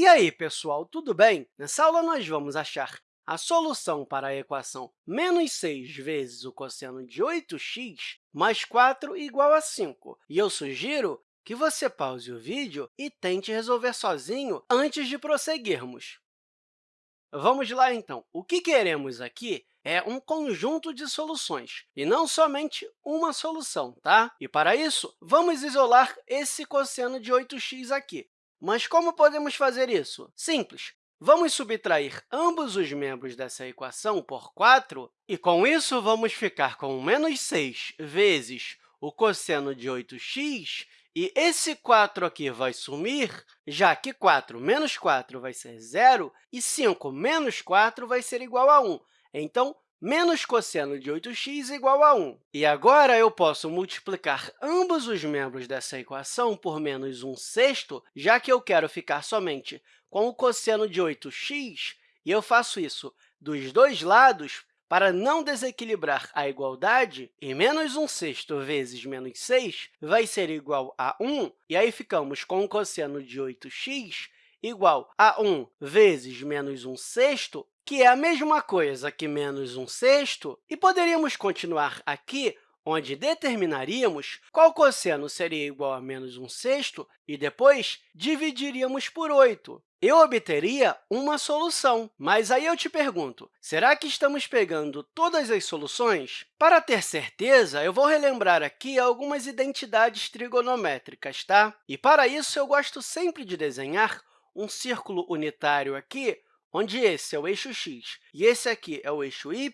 E aí, pessoal, tudo bem? Nessa aula, nós vamos achar a solução para a equação menos 6 vezes o cosseno de 8x mais 4 igual a 5. E eu sugiro que você pause o vídeo e tente resolver sozinho antes de prosseguirmos. Vamos lá, então. O que queremos aqui é um conjunto de soluções, e não somente uma solução. Tá? E, para isso, vamos isolar esse cosseno de 8x aqui. Mas como podemos fazer isso? Simples. Vamos subtrair ambos os membros dessa equação por 4, e, com isso, vamos ficar com menos 6 vezes o cosseno de 8x, e esse 4 aqui vai sumir, já que 4 menos 4 vai ser zero, e 5 menos 4 vai ser igual a 1. Então, menos cosseno de 8x igual a 1. E agora eu posso multiplicar ambos os membros dessa equação por menos 1 sexto, já que eu quero ficar somente com o cosseno de 8x, e eu faço isso dos dois lados para não desequilibrar a igualdade, e menos 1 sexto vezes menos 6 vai ser igual a 1, e aí ficamos com o cosseno de 8x igual a 1 vezes menos 1 sexto, que é a mesma coisa que menos 1 sexto, e poderíamos continuar aqui, onde determinaríamos qual cosseno seria igual a menos 1 sexto e depois dividiríamos por 8. Eu obteria uma solução, mas aí eu te pergunto, será que estamos pegando todas as soluções? Para ter certeza, eu vou relembrar aqui algumas identidades trigonométricas, tá? E, para isso, eu gosto sempre de desenhar um círculo unitário aqui, onde esse é o eixo x e esse aqui é o eixo y,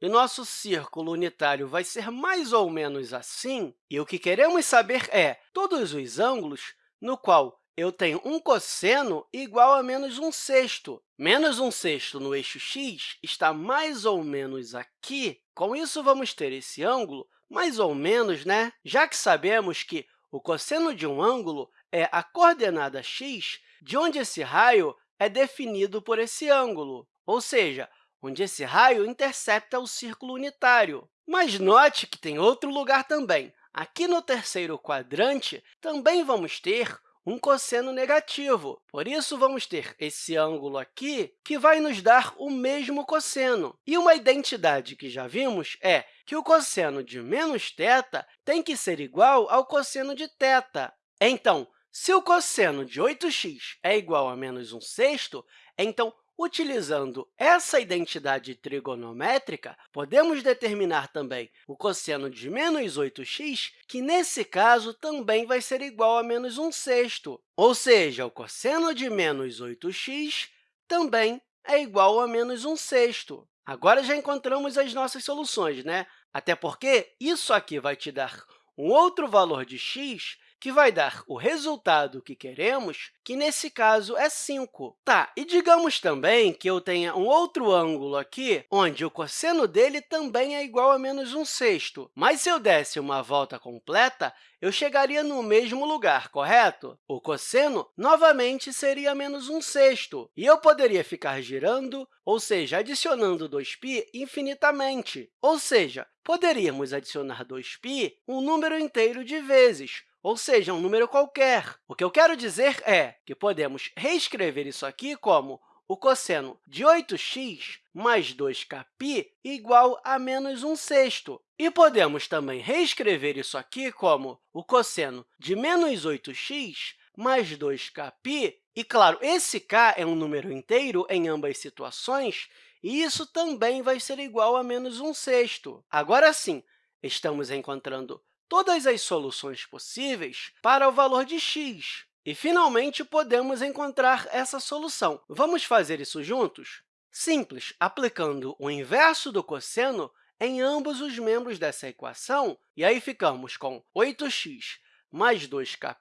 e nosso círculo unitário vai ser mais ou menos assim, e o que queremos saber é todos os ângulos no qual eu tenho um cosseno igual a menos 1 sexto. Menos 1 sexto no eixo x está mais ou menos aqui. Com isso, vamos ter esse ângulo mais ou menos, né? já que sabemos que o cosseno de um ângulo é a coordenada x de onde esse raio é definido por esse ângulo, ou seja, onde esse raio intercepta o círculo unitário. Mas note que tem outro lugar também. Aqui no terceiro quadrante, também vamos ter um cosseno negativo. Por isso, vamos ter esse ângulo aqui, que vai nos dar o mesmo cosseno. E uma identidade que já vimos é que o cosseno de menos θ tem que ser igual ao cosseno de θ. Então, se o cosseno de 8x é igual a menos 1 sexto, então, utilizando essa identidade trigonométrica, podemos determinar também o cosseno de menos 8x, que, nesse caso, também vai ser igual a menos 1 sexto. Ou seja, o cosseno de menos 8x também é igual a menos 1 sexto. Agora, já encontramos as nossas soluções, né? Até porque isso aqui vai te dar um outro valor de x que vai dar o resultado que queremos, que nesse caso é 5. Tá, e digamos também que eu tenha um outro ângulo aqui, onde o cosseno dele também é igual a menos 1 sexto. Mas se eu desse uma volta completa, eu chegaria no mesmo lugar, correto? O cosseno, novamente, seria menos 1 sexto, e eu poderia ficar girando, ou seja, adicionando 2π infinitamente. Ou seja, poderíamos adicionar 2π um número inteiro de vezes, ou seja, um número qualquer. O que eu quero dizer é que podemos reescrever isso aqui como o cosseno de 8x mais 2kπ igual a menos 1 sexto. E podemos também reescrever isso aqui como o cosseno de menos 8x mais 2kπ. E, claro, esse k é um número inteiro em ambas situações, e isso também vai ser igual a menos 1 sexto. Agora sim, estamos encontrando todas as soluções possíveis para o valor de x. E, finalmente, podemos encontrar essa solução. Vamos fazer isso juntos? Simples, aplicando o inverso do cosseno em ambos os membros dessa equação, e aí ficamos com 8x mais 2κ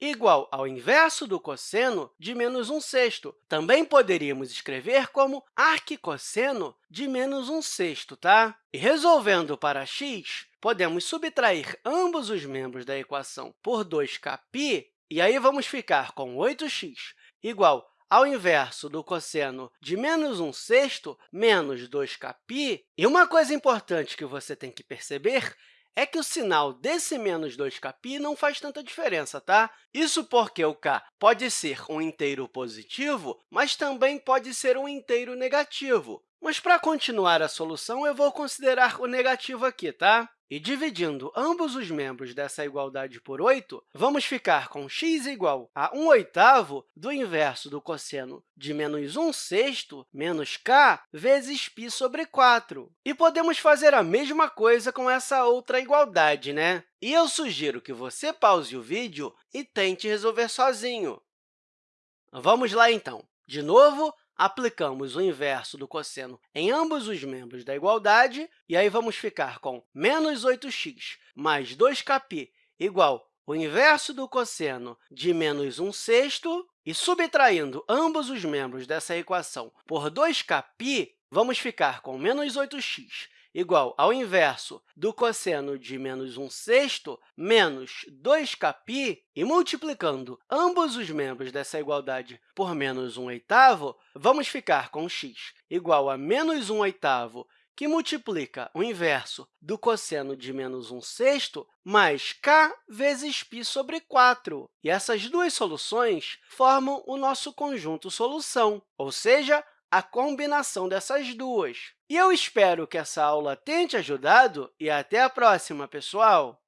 igual ao inverso do cosseno de menos 1 sexto. Também poderíamos escrever como arquicosseno de menos 1 sexto. Tá? E resolvendo para x, podemos subtrair ambos os membros da equação por 2κ, e aí vamos ficar com 8x igual ao inverso do cosseno de menos 1 sexto menos 2 capi. E uma coisa importante que você tem que perceber é que o sinal desse menos 2kπ não faz tanta diferença, tá? Isso porque o k pode ser um inteiro positivo, mas também pode ser um inteiro negativo. Mas, para continuar a solução, eu vou considerar o negativo aqui, tá? E dividindo ambos os membros dessa igualdade por 8, vamos ficar com x igual a 1 oitavo do inverso do cosseno de menos 1 sexto menos k vezes π sobre 4. E podemos fazer a mesma coisa com essa outra igualdade, né? E eu sugiro que você pause o vídeo e tente resolver sozinho. Vamos lá, então. De novo, aplicamos o inverso do cosseno em ambos os membros da igualdade, e aí vamos ficar com menos 8x mais 2kπ igual o inverso do cosseno de menos 1 sexto, e subtraindo ambos os membros dessa equação por 2kπ, vamos ficar com menos 8x igual ao inverso do cosseno de menos 1 sexto menos 2kπ, e multiplicando ambos os membros dessa igualdade por menos 1 oitavo, vamos ficar com x igual a menos 1 oitavo, que multiplica o inverso do cosseno de menos 1 sexto mais k vezes π sobre 4. E essas duas soluções formam o nosso conjunto solução, ou seja, a combinação dessas duas. E eu espero que essa aula tenha te ajudado e até a próxima, pessoal!